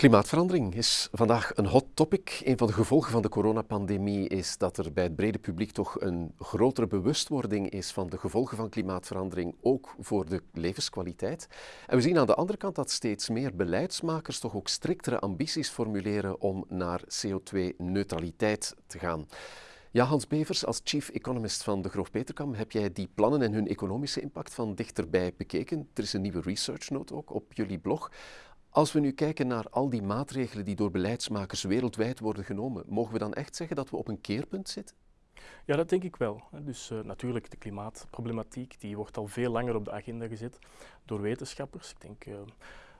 Klimaatverandering is vandaag een hot topic. Een van de gevolgen van de coronapandemie is dat er bij het brede publiek toch een grotere bewustwording is van de gevolgen van klimaatverandering, ook voor de levenskwaliteit. En we zien aan de andere kant dat steeds meer beleidsmakers toch ook striktere ambities formuleren om naar CO2-neutraliteit te gaan. Ja, Hans Bevers, als chief economist van de Groof Peterkam, heb jij die plannen en hun economische impact van dichterbij bekeken? Er is een nieuwe research note ook op jullie blog. Als we nu kijken naar al die maatregelen die door beleidsmakers wereldwijd worden genomen, mogen we dan echt zeggen dat we op een keerpunt zitten? Ja, dat denk ik wel. Dus uh, natuurlijk, de klimaatproblematiek die wordt al veel langer op de agenda gezet door wetenschappers. Ik denk uh,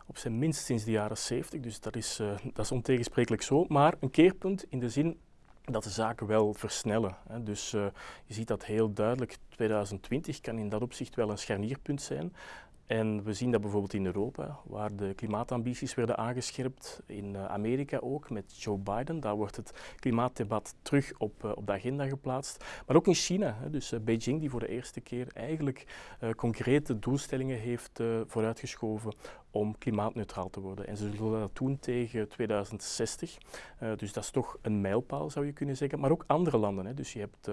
op zijn minst sinds de jaren 70, dus dat is, uh, dat is ontegensprekelijk zo. Maar een keerpunt in de zin dat de zaken wel versnellen. Hè. Dus je ziet dat heel duidelijk. 2020 kan in dat opzicht wel een scharnierpunt zijn. En we zien dat bijvoorbeeld in Europa, waar de klimaatambities werden aangescherpt, in uh, Amerika ook met Joe Biden. Daar wordt het klimaatdebat terug op, uh, op de agenda geplaatst. Maar ook in China, dus uh, Beijing die voor de eerste keer eigenlijk concrete doelstellingen heeft vooruitgeschoven om klimaatneutraal te worden. En ze zullen dat doen tegen 2060. dus dat is toch een mijlpaal zou je kunnen zeggen. Maar ook andere landen. Dus je hebt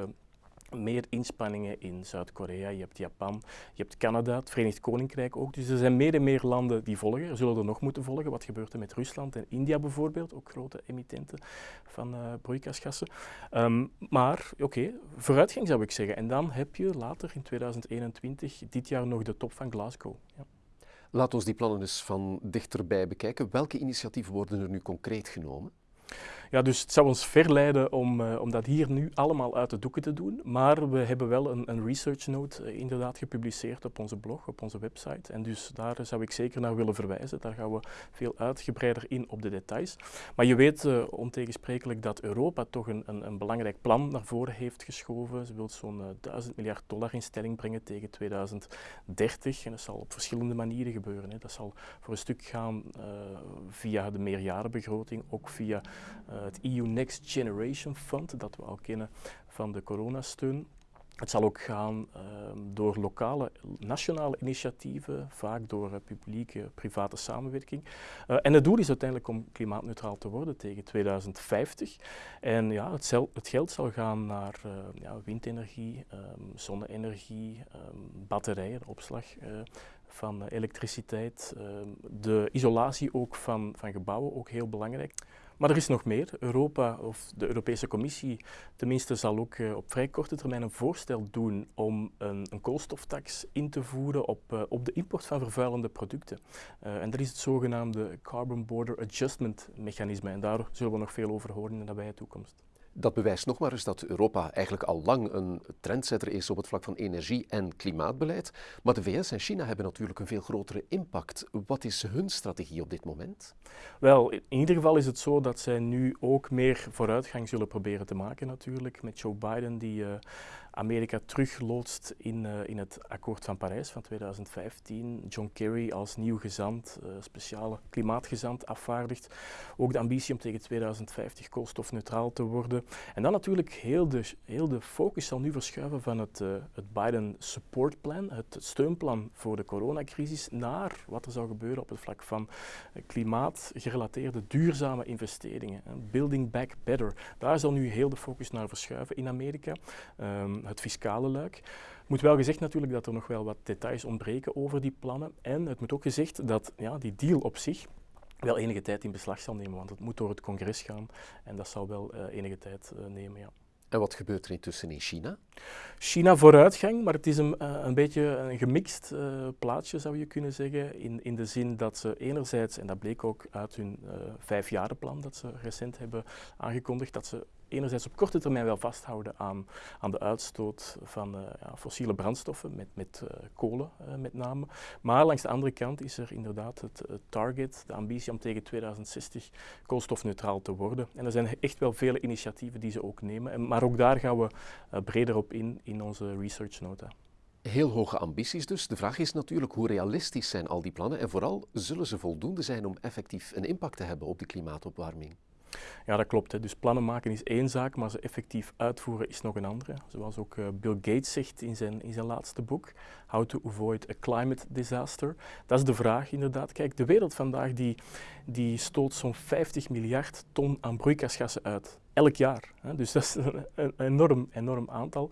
meer inspanningen in Zuid-Korea, je hebt Japan, je hebt Canada, het Verenigd Koninkrijk ook. Dus er zijn meer en meer landen die volgen. Er zullen er nog moeten volgen. Wat gebeurt er met Rusland en India bijvoorbeeld, ook grote emittenten van uh, broeikasgassen. Um, maar oké, vooruitgang zou ik zeggen. En dan heb je later in 2021, dit jaar nog de top van Glasgow. Ja. Laat ons die plannen eens van dichterbij bekijken. Welke initiatieven worden er nu concreet genomen? Ja, dus het zou ons verleiden om, uh, om dat hier nu allemaal uit de doeken te doen. Maar we hebben wel een, een research note uh, inderdaad gepubliceerd op onze blog, op onze website. En dus daar zou ik zeker naar willen verwijzen. Daar gaan we veel uitgebreider in op de details. Maar je weet uh, ontegensprekelijk dat Europa toch een, een, een, belangrijk plan naar voren heeft geschoven. Ze wil zo'n 1000 miljard dollar in stelling brengen tegen 2030. En dat zal op verschillende manieren gebeuren. Hè. Dat zal voor een stuk gaan via de meerjarenbegroting, ook via het EU Next Generation Fund, dat we al kennen van de coronasteun. Het zal ook gaan uh, door lokale, nationale initiatieven, vaak door uh, publieke, private samenwerking. Uh, en het doel is uiteindelijk om klimaatneutraal te worden tegen 2050. En ja, het, het geld zal gaan naar ja, windenergie, um, zonne-energie, um, batterijen, opslag van elektriciteit, ehm, de isolatie ook van, van gebouwen, ook heel belangrijk. Maar er is nog meer. Europa of de Europese Commissie tenminste zal ook uh, op vrij korte termijn een voorstel doen om een, een koolstoftax in te voeren op, uh, op de import van vervuilende producten. Uh, en dat is het zogenaamde Carbon Border Adjustment Mechanisme. En daar zullen we nog veel over horen in de nabije toekomst. Dat bewijst nog maar eens dat Europa eigenlijk al lang een trendsetter is op het vlak van energie- en klimaatbeleid. Maar de VS en China hebben natuurlijk een veel grotere impact. Wat is hun strategie op dit moment? Wel, in ieder geval is het zo dat zij nu ook meer vooruitgang zullen proberen te maken natuurlijk. Met Joe Biden die uh, Amerika terugloodst in, uh, in het akkoord van Parijs van 2015. John Kerry als nieuw gezant, uh, speciale klimaatgezant afvaardigt. Ook de ambitie om tegen 2050 koolstofneutraal te worden. En dan natuurlijk heel de, heel de focus zal nu verschuiven van het, uh, het Biden Support Plan, het steunplan voor de coronacrisis, naar wat er zou gebeuren op het vlak van klimaatgerelateerde duurzame investeringen. Building Back Better. Daar zal nu heel de focus naar verschuiven in Amerika. Um, het fiscale luik. moet wel gezegd natuurlijk dat er nog wel wat details ontbreken over die plannen. En het moet ook gezegd dat ja, die deal op zich wel enige tijd in beslag zal nemen, want het moet door het congres gaan en dat zal wel uh, enige tijd uh, nemen. Ja. En wat gebeurt er intussen in China? China vooruitgang, maar het is een, uh, een beetje een gemixt uh, plaatje zou je kunnen zeggen. In, in de zin dat ze enerzijds, en dat bleek ook uit hun uh, vijfjarenplan dat ze recent hebben aangekondigd, dat ze enerzijds op korte termijn wel vasthouden aan, aan de uitstoot van uh, ja, fossiele brandstoffen, met, met uh, kolen uh, met name. Maar langs de andere kant is er inderdaad het, het, target, de ambitie om tegen 2060 koolstofneutraal te worden. En er zijn echt wel vele initiatieven die ze ook nemen. En, maar ook daar gaan we breder op in in onze research nota. Heel hoge ambities dus. De vraag is natuurlijk hoe realistisch zijn al die plannen en vooral zullen ze voldoende zijn om effectief een impact te hebben op de klimaatopwarming? Ja, dat klopt. Hè. Dus plannen maken is één zaak, maar ze effectief uitvoeren is nog een andere. Zoals ook uh, Bill Gates zegt in zijn, in zijn laatste boek, How to Avoid a Climate Disaster. Dat is de vraag inderdaad. Kijk, de wereld vandaag die, die stoot zo'n 50 miljard ton aan broeikasgassen uit elk jaar. Dus dat is een, enorm, enorm aantal.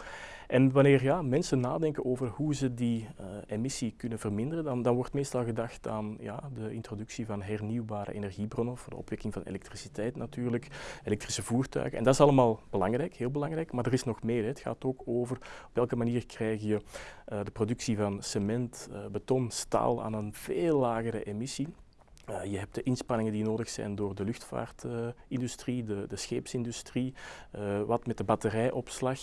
En wanneer ja, mensen nadenken over hoe ze die uh, emissie kunnen verminderen, dan, dan wordt meestal gedacht aan ja, de introductie van hernieuwbare energiebronnen, voor de opwekking van elektriciteit natuurlijk, elektrische voertuigen. En dat is allemaal belangrijk, heel belangrijk, maar er is nog meer. Het gaat ook over op welke manier krijg je uh, de productie van cement, uh, beton, staal aan een veel lagere emissie. Uh, je hebt de inspanningen die nodig zijn door de luchtvaartindustrie, de, de, scheepsindustrie, uh, wat met de batterijopslag.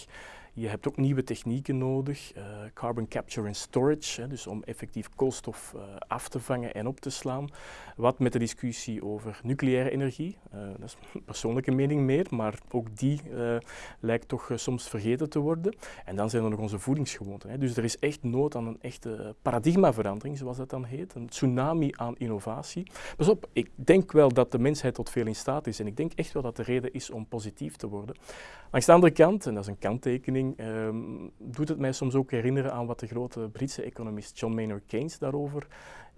Je hebt ook nieuwe technieken nodig, uh, carbon capture and storage, hè, dus om effectief koolstof uh, af te vangen en op te slaan. Wat met de discussie over nucleaire energie, uh, dat is een persoonlijke mening meer, maar ook die lijkt toch soms vergeten te worden. En dan zijn er nog onze voedingsgewoonten. Hè. Dus er is echt nood aan een echte paradigmaverandering, zoals dat dan heet, een tsunami aan innovatie. Pas op, ik denk wel dat de mensheid tot veel in staat is en ik denk echt wel dat de reden is om positief te worden. Langs de andere kant, en dat is een kanttekening, um, doet het mij soms ook herinneren aan wat de grote Britse economist John Maynard Keynes daarover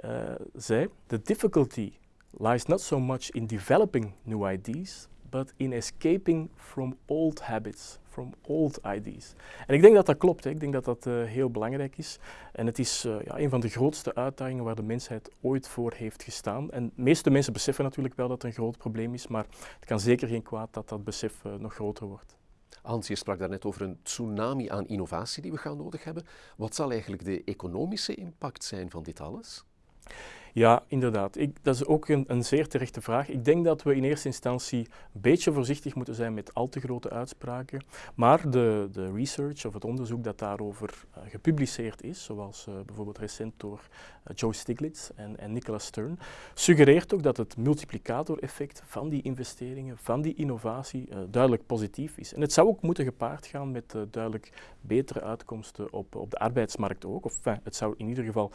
uh, zei. The difficulty lies not so much in developing new ideas, but in escaping from old habits, from old ideas. En ik denk dat dat klopt. Ik denk dat dat uh, heel belangrijk is. En het is uh, ja, een van de grootste uitdagingen waar de mensheid ooit voor heeft gestaan. En de meeste mensen beseffen natuurlijk wel dat het een groot probleem is, maar het kan zeker geen kwaad dat dat besef nog groter wordt. Hans, je sprak daarnet over een tsunami aan innovatie die we gaan nodig hebben. Wat zal eigenlijk de economische impact zijn van dit alles? Ja, inderdaad. Ik, dat is ook een, een, zeer terechte vraag. Ik denk dat we in eerste instantie een beetje voorzichtig moeten zijn met al te grote uitspraken. Maar de, de research of het onderzoek dat daarover uh, gepubliceerd is, zoals uh, bijvoorbeeld recent door uh, Joe Stiglitz en, en Nicolas Stern, suggereert ook dat het multiplicatoreffect van die investeringen, van die innovatie, duidelijk positief is. En het zou ook moeten gepaard gaan met duidelijk betere uitkomsten op, op de arbeidsmarkt ook. Of het zou in ieder geval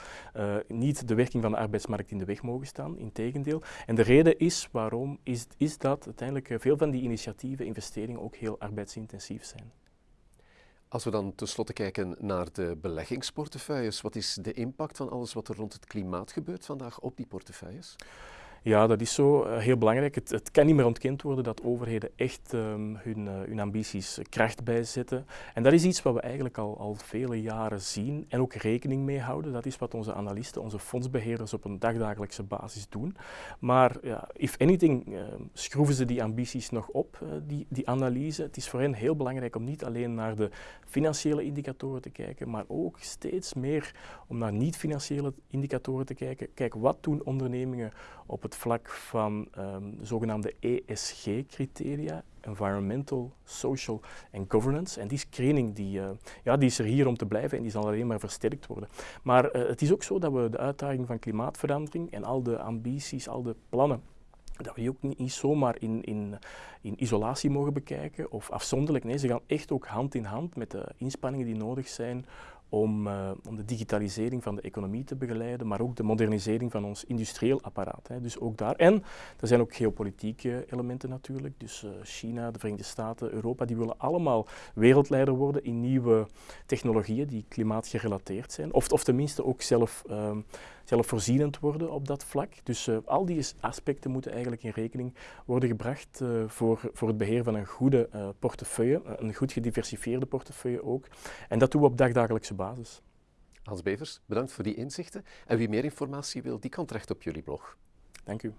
niet de werking van de arbeidsmarkt arbeidsmarkt in de weg mogen staan, integendeel. En de reden is waarom, is, is dat uiteindelijk eh, veel van die initiatieven, investeringen ook heel arbeidsintensief zijn. Als we dan tenslotte kijken naar de beleggingsportefeuilles, wat is de impact van alles wat er rond het klimaat gebeurt vandaag op die portefeuilles? Ja, dat is zo uh, heel belangrijk. Het, het, kan niet meer ontkend worden dat overheden echt um, hun, uh, hun, ambities kracht bijzetten. En dat is iets wat we eigenlijk al, al vele jaren zien en ook rekening mee houden. Dat is wat onze analisten, onze fondsbeheerders op een dagdagelijkse basis doen. Maar ja, if anything, uh, schroeven ze die ambities nog op, die, die analyse. Het is voor hen heel belangrijk om niet alleen naar de financiële indicatoren te kijken, maar ook steeds meer om naar niet-financiële indicatoren te kijken. Kijk, wat doen ondernemingen op het vlak van um, de zogenaamde ESG-criteria, Environmental, Social en Governance. En die screening die, uh, ja, die is er hier om te blijven en die zal alleen maar versterkt worden. Maar uh, het is ook zo dat we de uitdaging van klimaatverandering en al de ambities, al de plannen dat we die ook niet zomaar in, in, in, isolatie mogen bekijken of afzonderlijk. Nee, ze gaan echt ook hand in hand met de inspanningen die nodig zijn om, uh, om de digitalisering van de economie te begeleiden, maar ook de modernisering van ons industrieel apparaat. Hè. Dus ook daar. En er zijn ook geopolitieke elementen natuurlijk. Dus uh, China, de Verenigde Staten, Europa, die willen allemaal wereldleider worden in nieuwe technologieën die klimaatgerelateerd zijn. Of, of tenminste ook zelf, uh, zelfvoorzienend worden op dat vlak. Dus uh, al die aspecten moeten eigenlijk in rekening worden gebracht uh, voor, voor het beheer van een goede uh, portefeuille, een goed gediversifieerde portefeuille ook. En dat doen we op dagdagelijkse basis. Hans Bevers, bedankt voor die inzichten. En wie meer informatie wil, die kan terecht op jullie blog. Dank u.